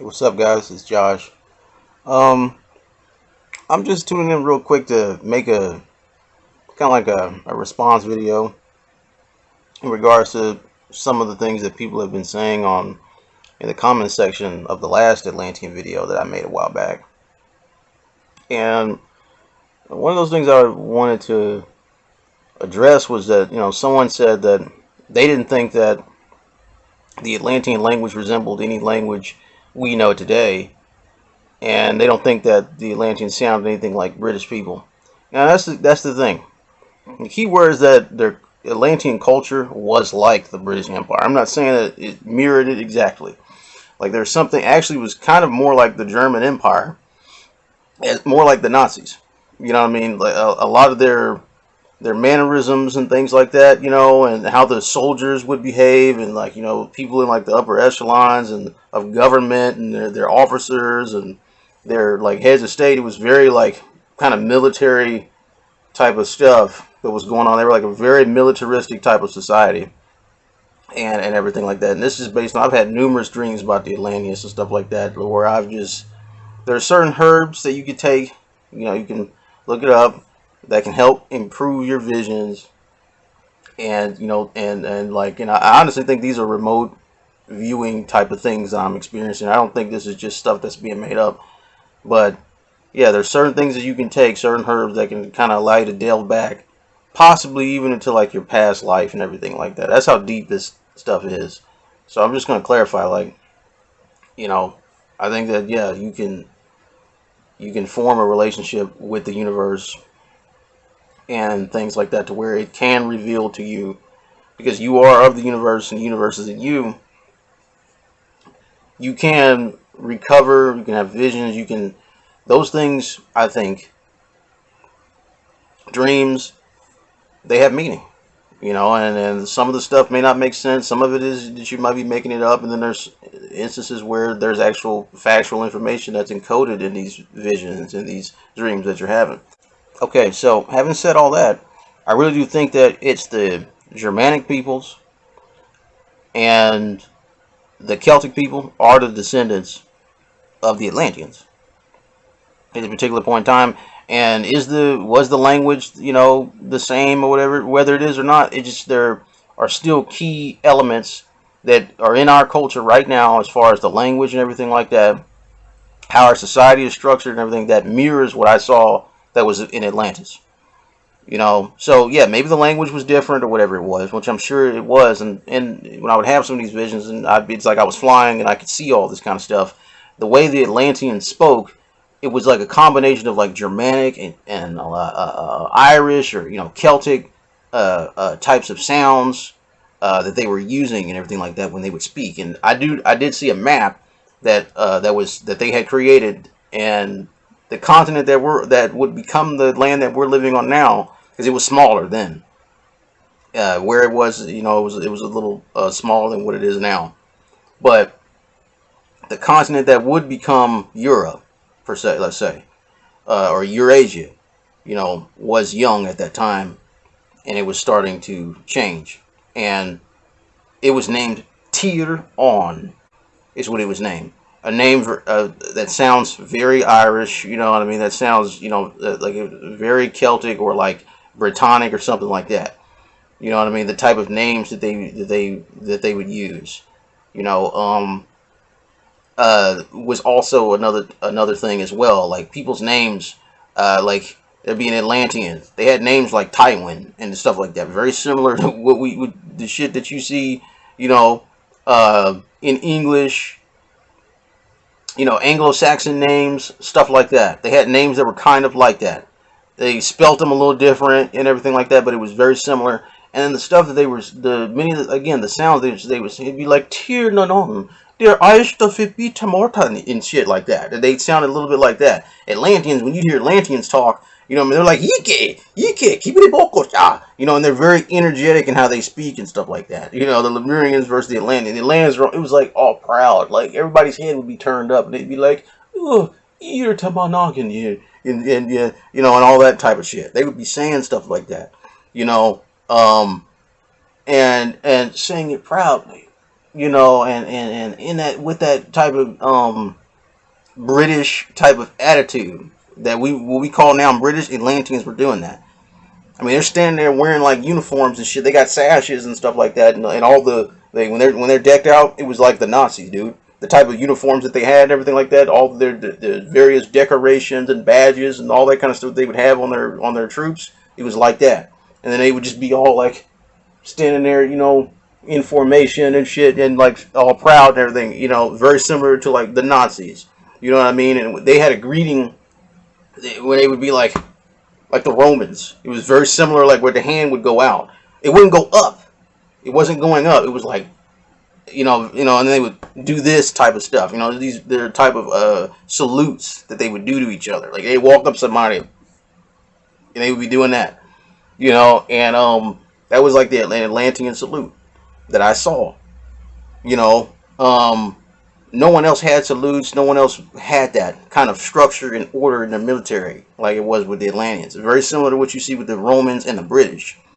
What's up, guys? It's Josh. Um, I'm just tuning in real quick to make a kind of like a, a response video in regards to some of the things that people have been saying on in the comment section of the last Atlantean video that I made a while back. And one of those things I wanted to address was that, you know, someone said that they didn't think that the Atlantean language resembled any language we know today, and they don't think that the Atlanteans sound anything like British people. Now that's the, that's the thing. The key word is that their Atlantean culture was like the British Empire. I'm not saying that it mirrored it exactly. Like there's something actually was kind of more like the German Empire, more like the Nazis. You know what I mean? Like a, a lot of their their mannerisms and things like that, you know, and how the soldiers would behave, and like you know, people in like the upper echelons and of government and their, their officers and their like heads of state. It was very like kind of military type of stuff that was going on. They were like a very militaristic type of society. And, and everything like that. And this is based on, I've had numerous dreams about the Atlanteans and stuff like that, where I've just, there are certain herbs that you could take, you know, you can look it up, that can help improve your visions and you know and and like you know i honestly think these are remote viewing type of things i'm experiencing. I don't think this is just stuff that's being made up but yeah there's certain things that you can take certain herbs that can kind of allow you to delve back possibly even into like your past life and everything like that. That's how deep this stuff is. So i'm just going to clarify like you know i think that yeah you can you can form a relationship with the universe and things like that to where it can reveal to you because you are of the universe and the universe is in you you can recover you can have visions you can those things i think dreams they have meaning you know and, and some of the stuff may not make sense some of it is that you might be making it up and then there's instances where there's actual factual information that's encoded in these visions and these dreams that you're having Okay, so having said all that, I really do think that it's the Germanic peoples and the Celtic people are the descendants of the Atlanteans at a particular point in time. And is the was the language you know the same or whatever, whether it is or not? It just there are still key elements that are in our culture right now, as far as the language and everything like that, how our society is structured and everything that mirrors what I saw that was in Atlantis. You know, so yeah, maybe the language was different or whatever it was, which I'm sure it was. And, and when I would have some of these visions, and I'd be, it's like I was flying and I could see all this kind of stuff. The way the Atlanteans spoke, it was like a combination of like Germanic and, and uh, uh, uh Irish or you know Celtic uh, uh, types of sounds uh, that they were using and everything like that when they would speak. And I do I did see a map that that was that they had created and the continent that we're that would become the land that we're living on now because it was smaller then. Uh, where it was, you know, it was it was a little uh, smaller than what it is now, but the continent that would become Europe, per se, let's say, uh, or Eurasia, you know, was young at that time, and it was starting to change, and it was named Tir On, is what it was named a name uh, that sounds very Irish, you know what I mean? That sounds, you know, uh, like very Celtic or like Britannic or something like that. You know what I mean? The type of names that they that they that they would use, you know, um, uh, was also another another thing as well. Like people's names, uh, like they're being Atlanteans. They had names like Tywin and stuff like that. Very similar to what we would the shit that you see, you know, uh, in English you know, Anglo-Saxon names, stuff like that. They had names that were kind of like that. They spelt them a little different and everything like that, but it was very similar. And the stuff that they were, the many, again, the sounds they, they would say, it'd be like, Tier stuff it be tamorta and shit like that. They sounded a little bit like that. Atlanteans, when you hear Atlanteans talk, you know, I mean, they're like, Yike, Yike, keep it bokosha. You know, and they're very energetic in how they speak and stuff like that. You know, the Lemurians versus the Atlanteans. The Atlanteans, were, it was like all proud. Like, everybody's head would be turned up and they'd be like, oh, ear tabanagan, you, and, and, you know, and all that type of shit. They would be saying stuff like that, you know, um, and, and saying it proudly. you know, and and and in that with that type of um British type of attitude that we what we call now British Atlanteans were doing that. I mean, they're standing there wearing like uniforms and shit. They got sashes and stuff like that, and, and all the they when they're when they're decked out, it was like the Nazis, dude. The type of uniforms that they had, and everything like that, all their the, the various decorations and badges and all that kind of stuff they would have on their on their troops, it was like that. And then they would just be all like standing there, you know, in formation and shit, and like all proud and everything, you know, very similar to like the Nazis. You know what I mean? And they had a greeting when they would be like, like the Romans. It was very similar, like where the hand would go out. It wouldn't go up. It wasn't going up. It was like, you know, you know, and they would do this type of stuff. You know, these their type of uh, salutes that they would do to each other. Like they walk up somebody, and they would be doing that. You know, and um, that was like the Atlantean salute that I saw. You know, um, no one else had salutes. No one else had that kind of structure and order in the military like it was with the Atlanteans. Very similar to what you see with the Romans and the British.